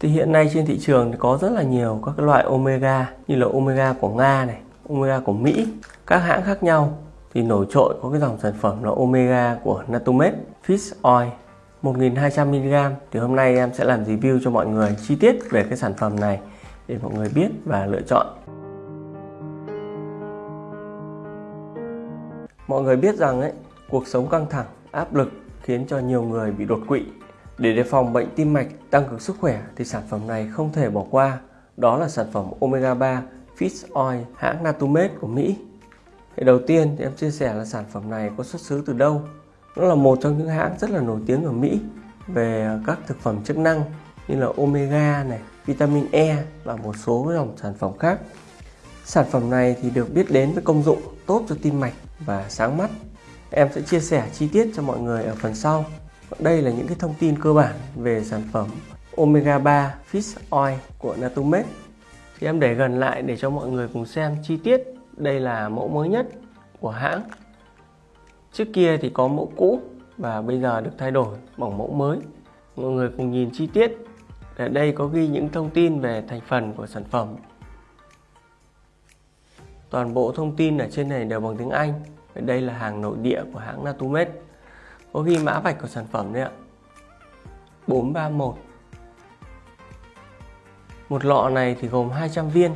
Thì hiện nay trên thị trường thì có rất là nhiều các cái loại omega như là omega của Nga này, omega của Mỹ, các hãng khác nhau. Thì nổi trội có cái dòng sản phẩm là omega của Natumed Fish Oil 1200mg thì hôm nay em sẽ làm review cho mọi người chi tiết về cái sản phẩm này để mọi người biết và lựa chọn. Mọi người biết rằng ấy cuộc sống căng thẳng áp lực khiến cho nhiều người bị đột quỵ để đề phòng bệnh tim mạch tăng cường sức khỏe thì sản phẩm này không thể bỏ qua đó là sản phẩm omega 3 fish oil hãng Natumed của Mỹ thì đầu tiên thì em chia sẻ là sản phẩm này có xuất xứ từ đâu nó là một trong những hãng rất là nổi tiếng ở Mỹ về các thực phẩm chức năng như là omega này, vitamin E và một số dòng sản phẩm khác. Sản phẩm này thì được biết đến với công dụng tốt cho tim mạch và sáng mắt. Em sẽ chia sẻ chi tiết cho mọi người ở phần sau. Đây là những cái thông tin cơ bản về sản phẩm Omega 3 Fish Oil của Natumed. Thì em để gần lại để cho mọi người cùng xem chi tiết. Đây là mẫu mới nhất của hãng Trước kia thì có mẫu cũ và bây giờ được thay đổi bằng mẫu mới. Mọi người cùng nhìn chi tiết. Ở đây có ghi những thông tin về thành phần của sản phẩm. Toàn bộ thông tin ở trên này đều bằng tiếng Anh. Ở đây là hàng nội địa của hãng Natumed. Có ghi mã vạch của sản phẩm đấy ạ. 431. Một lọ này thì gồm 200 viên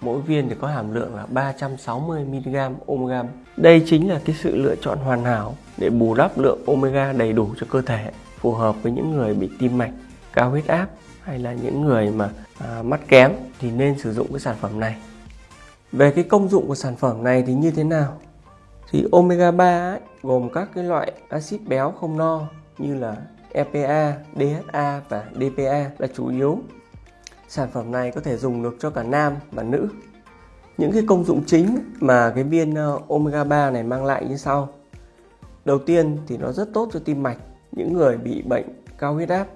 mỗi viên thì có hàm lượng là 360mg omega. Đây chính là cái sự lựa chọn hoàn hảo để bù đắp lượng omega đầy đủ cho cơ thể, phù hợp với những người bị tim mạch, cao huyết áp hay là những người mà à, mắt kém thì nên sử dụng cái sản phẩm này. Về cái công dụng của sản phẩm này thì như thế nào? Thì omega 3 ấy, gồm các cái loại axit béo không no như là EPA, DHA và DPA là chủ yếu Sản phẩm này có thể dùng được cho cả nam và nữ. Những cái công dụng chính mà cái viên ờ, omega 3 này mang lại như sau. Đầu tiên thì nó rất tốt cho tim mạch, những người bị bệnh cao huyết áp.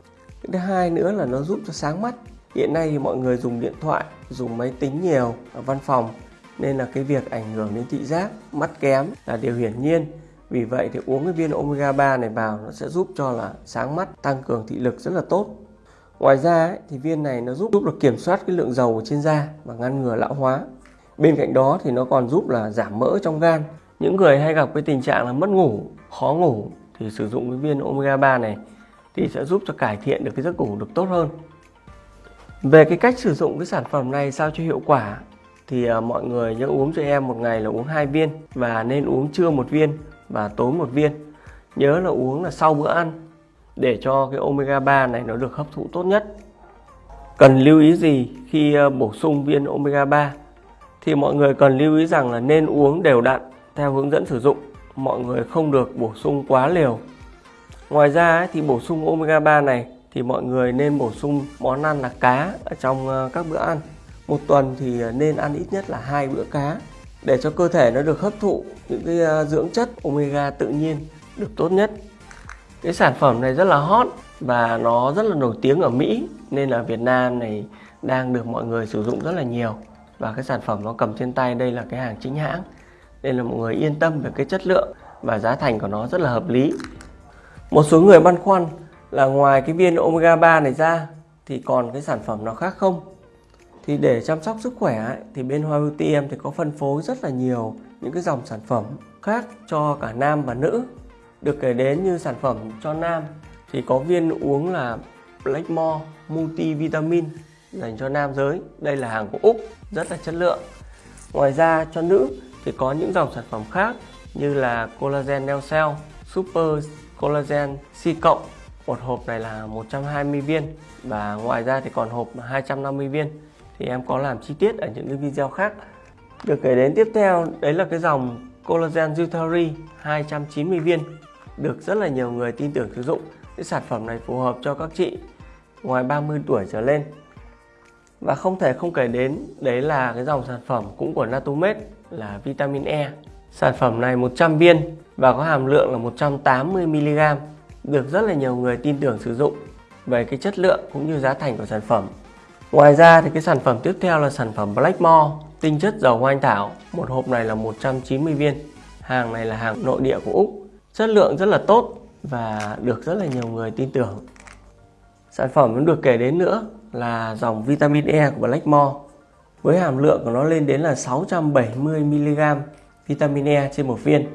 Thứ hai nữa là nó giúp cho sáng mắt. Hiện nay thì mọi người dùng điện thoại, dùng máy tính nhiều ở văn phòng nên là cái việc ảnh hưởng đến thị giác, mắt kém là điều hiển nhiên. Vì vậy thì uống cái viên omega 3 này vào nó sẽ giúp cho là sáng mắt, tăng cường thị lực rất là tốt Ngoài ra ấy, thì viên này nó giúp giúp được kiểm soát cái lượng dầu trên da và ngăn ngừa lão hóa. Bên cạnh đó thì nó còn giúp là giảm mỡ trong gan. Những người hay gặp cái tình trạng là mất ngủ, khó ngủ thì sử dụng cái viên omega 3 này thì sẽ giúp cho cải thiện được cái giấc ngủ được tốt hơn. Về cái cách sử dụng cái sản phẩm này sao cho hiệu quả thì à, mọi người nhớ uống cho em một ngày là uống hai viên và nên uống trưa một viên và tối một viên. Nhớ là uống là sau bữa ăn để cho cái omega 3 này nó được hấp thụ tốt nhất. Cần lưu ý gì khi à, bổ sung viên omega 3? Thì mọi người cần lưu ý rằng là nên uống đều đặn theo hướng dẫn sử dụng. Mọi người không được bổ sung quá liều. Ngoài ra thì bổ sung omega 3 này thì mọi người nên bổ sung món ăn là cá ở trong à, các bữa ăn. Một tuần thì nên ăn ít nhất là hai bữa cá để cho cơ thể nó được hấp thụ những cái à, dưỡng chất omega tự nhiên được tốt nhất. Cái sản phẩm này rất là hot và nó rất là nổi tiếng ở Mỹ, nên là Việt Nam này đang được mọi người sử dụng rất là nhiều và cái sản phẩm nó cầm trên tay đây là cái hàng chính hãng. Nên là mọi người yên tâm về cái chất lượng và giá thành của nó rất là hợp lý. Một số người băn khoăn là ngoài cái viên omega 3 này ra thì còn cái sản phẩm nào khác không? Thì để chăm sóc sức khỏe ấy, thì bên Hoa Beauty em thì có phân phối rất là nhiều những cái dòng sản phẩm khác cho cả nam và nữ được kể đến như sản phẩm cho nam thì có viên uống là Blackmore Multivitamin dành cho nam giới. Đây là hàng của Úc, rất là chất lượng. Ngoài ra cho nữ thì có những dòng sản phẩm khác như là Collagen neo Cell, Super Collagen C cộng. Một hộp này là 120 viên và ngoài ra thì còn hộp 250 viên. Thì em có làm chi tiết ở những cái video khác. Được kể đến tiếp theo, đấy là cái dòng Collagen Jutari 290 viên được rất là nhiều người tin tưởng sử dụng. Cái sản phẩm này phù hợp cho các chị ngoài 30 tuổi trở lên. Và không thể không kể đến, đấy là cái dòng sản phẩm cũng của Natumed, là vitamin E. Sản phẩm này 100 viên và có hàm lượng là 180mg được rất là nhiều người tin tưởng sử dụng về cái chất lượng cũng như giá thành của sản phẩm. Ngoài ra thì cái sản phẩm tiếp theo là sản phẩm Blackmore tinh chất dầu hoa anh thảo. Một hộp này là 190 viên. Hàng này là hàng nội địa của Úc. Chất lượng rất là tốt và được rất là nhiều người tin tưởng. Sản phẩm cũng được kể đến nữa là dòng vitamin E của Blackmore với hàm lượng của nó lên đến là 670mg vitamin E trên một viên,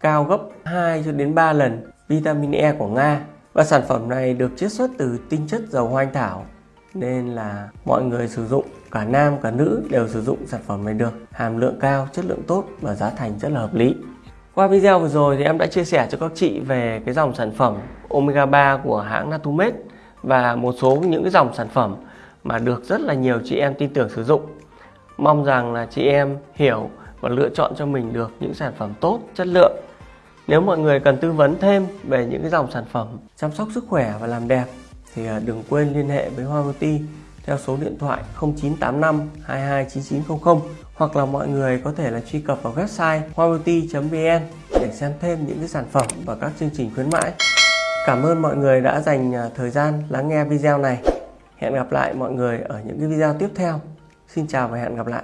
cao gấp 2 cho đến 3 lần vitamin E của Nga. Và sản phẩm này được chiết xuất từ tinh chất dầu hoa anh thảo nên là mọi người sử dụng, cả nam, cả nữ đều sử dụng sản phẩm này được. Hàm lượng cao, chất lượng tốt và giá thành rất là hợp lý. Qua video vừa rồi thì em đã chia sẻ cho các chị về cái dòng sản phẩm omega 3 của hãng Natumed và một số những cái dòng sản phẩm mà được rất là nhiều chị em tin tưởng sử dụng. Mong rằng là chị em hiểu và lựa chọn cho mình được những sản phẩm tốt, chất lượng. Nếu mọi người cần tư vấn thêm về những cái dòng sản phẩm chăm sóc sức khỏe và làm đẹp thì à, đừng quên liên hệ với Hoa Beauty theo số điện thoại 0985 229900 hoặc là mọi người có thể là truy cập vào website hoabeauty.vn để xem thêm những cái sản phẩm và các chương trình khuyến mãi. Cảm ơn mọi người đã dành à, thời gian lắng nghe video này. Hẹn gặp lại mọi người ở những cái video tiếp theo. Xin chào và hẹn gặp lại.